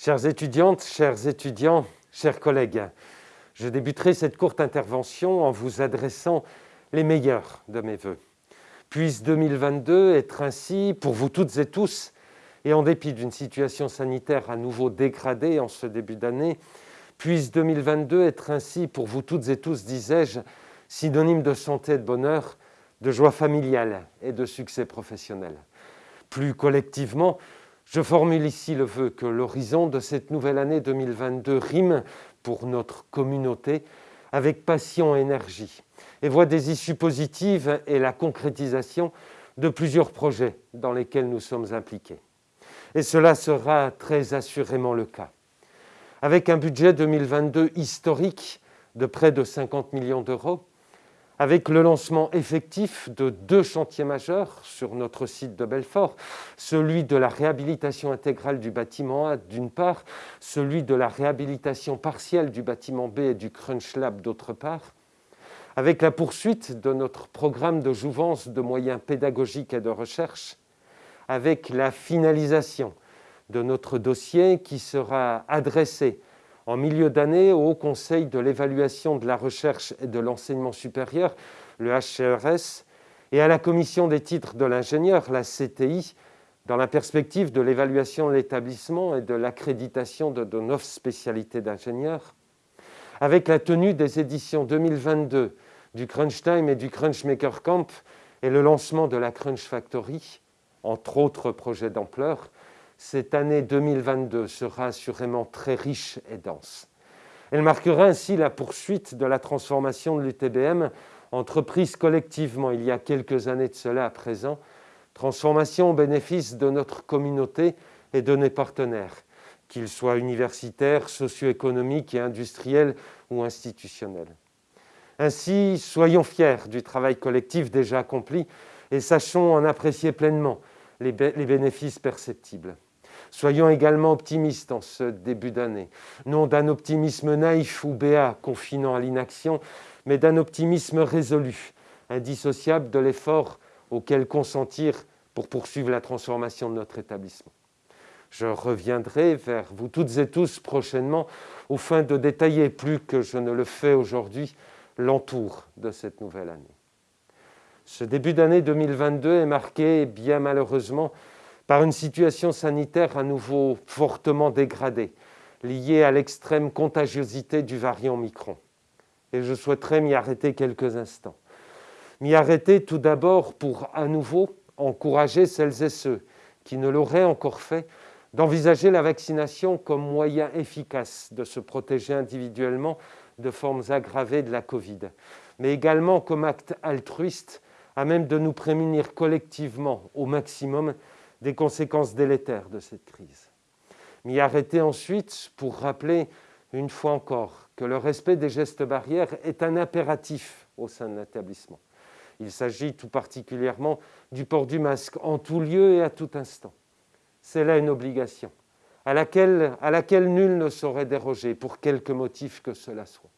Chères étudiantes, chers étudiants, chers collègues, je débuterai cette courte intervention en vous adressant les meilleurs de mes voeux. Puisse 2022 être ainsi pour vous toutes et tous, et en dépit d'une situation sanitaire à nouveau dégradée en ce début d'année, puisse 2022 être ainsi pour vous toutes et tous, disais-je, synonyme de santé et de bonheur, de joie familiale et de succès professionnel. Plus collectivement, je formule ici le vœu que l'horizon de cette nouvelle année 2022 rime pour notre communauté avec passion et énergie et voit des issues positives et la concrétisation de plusieurs projets dans lesquels nous sommes impliqués. Et cela sera très assurément le cas. Avec un budget 2022 historique de près de 50 millions d'euros, avec le lancement effectif de deux chantiers majeurs sur notre site de Belfort, celui de la réhabilitation intégrale du bâtiment A d'une part, celui de la réhabilitation partielle du bâtiment B et du Crunch Lab d'autre part, avec la poursuite de notre programme de jouvence de moyens pédagogiques et de recherche, avec la finalisation de notre dossier qui sera adressé en milieu d'année au Haut Conseil de l'évaluation de la recherche et de l'enseignement supérieur, le HCRS, et à la Commission des titres de l'ingénieur, la CTI, dans la perspective de l'évaluation de l'établissement et de l'accréditation de, de neuf spécialités d'ingénieurs, avec la tenue des éditions 2022 du Crunch Time et du Crunch Maker Camp et le lancement de la Crunch Factory, entre autres projets d'ampleur, cette année 2022 sera assurément très riche et dense. Elle marquera ainsi la poursuite de la transformation de l'UTBM, entreprise collectivement il y a quelques années de cela à présent, transformation au bénéfice de notre communauté et de nos partenaires, qu'ils soient universitaires, socio-économiques et industriels ou institutionnels. Ainsi, soyons fiers du travail collectif déjà accompli et sachons en apprécier pleinement les, bénéfices perceptibles. Soyons également optimistes en ce début d'année, non d'un optimisme naïf ou béat confinant à l'inaction, mais d'un optimisme résolu, indissociable de l'effort auquel consentir pour poursuivre la transformation de notre établissement. Je reviendrai vers vous toutes et tous prochainement au fin de détailler, plus que je ne le fais aujourd'hui, l'entour de cette nouvelle année. Ce début d'année 2022 est marqué, bien malheureusement, par une situation sanitaire à nouveau fortement dégradée, liée à l'extrême contagiosité du variant Micron. Et je souhaiterais m'y arrêter quelques instants. M'y arrêter tout d'abord pour à nouveau encourager celles et ceux qui ne l'auraient encore fait d'envisager la vaccination comme moyen efficace de se protéger individuellement de formes aggravées de la Covid, mais également comme acte altruiste à même de nous prémunir collectivement au maximum des conséquences délétères de cette crise. M'y arrêter ensuite pour rappeler une fois encore que le respect des gestes barrières est un impératif au sein de l'établissement. Il s'agit tout particulièrement du port du masque en tout lieu et à tout instant. C'est là une obligation à laquelle, à laquelle nul ne saurait déroger pour quelque motif que cela soit.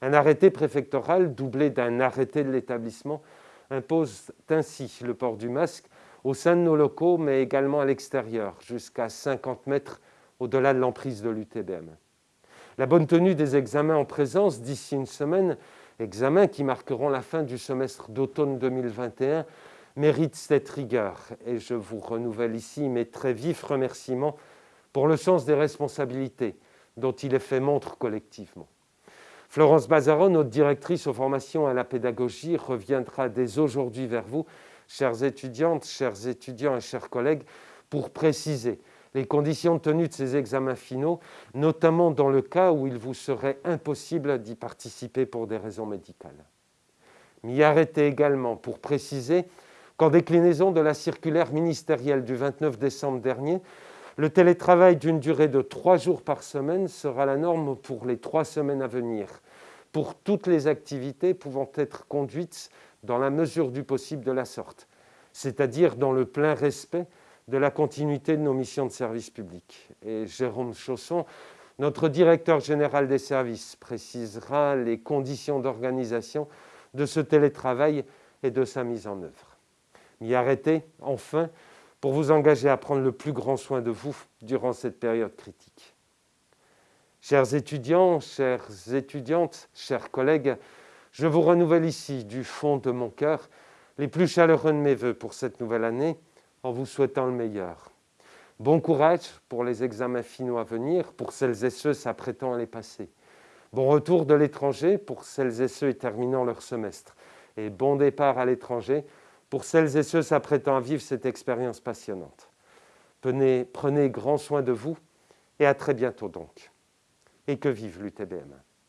Un arrêté préfectoral doublé d'un arrêté de l'établissement impose ainsi le port du masque au sein de nos locaux, mais également à l'extérieur, jusqu'à 50 mètres au-delà de l'emprise de l'UTBM. La bonne tenue des examens en présence d'ici une semaine, examens qui marqueront la fin du semestre d'automne 2021, mérite cette rigueur et je vous renouvelle ici mes très vifs remerciements pour le sens des responsabilités dont il est fait montre collectivement. Florence Bazaron, notre directrice aux formations à la pédagogie, reviendra dès aujourd'hui vers vous chères étudiantes, chers étudiants et chers collègues, pour préciser les conditions de tenue de ces examens finaux, notamment dans le cas où il vous serait impossible d'y participer pour des raisons médicales. M'y arrêter également pour préciser qu'en déclinaison de la circulaire ministérielle du 29 décembre dernier, le télétravail d'une durée de trois jours par semaine sera la norme pour les trois semaines à venir, pour toutes les activités pouvant être conduites dans la mesure du possible de la sorte, c'est-à-dire dans le plein respect de la continuité de nos missions de service public. Et Jérôme Chausson, notre directeur général des services, précisera les conditions d'organisation de ce télétravail et de sa mise en œuvre. M'y arrêter, enfin, pour vous engager à prendre le plus grand soin de vous durant cette période critique. Chers étudiants, chères étudiantes, chers collègues, je vous renouvelle ici, du fond de mon cœur, les plus chaleureux de mes voeux pour cette nouvelle année, en vous souhaitant le meilleur. Bon courage pour les examens finaux à venir, pour celles et ceux s'apprêtant à les passer. Bon retour de l'étranger pour celles et ceux terminant leur semestre. Et bon départ à l'étranger pour celles et ceux s'apprêtant à vivre cette expérience passionnante. Prenez, prenez grand soin de vous et à très bientôt donc. Et que vive l'UTBM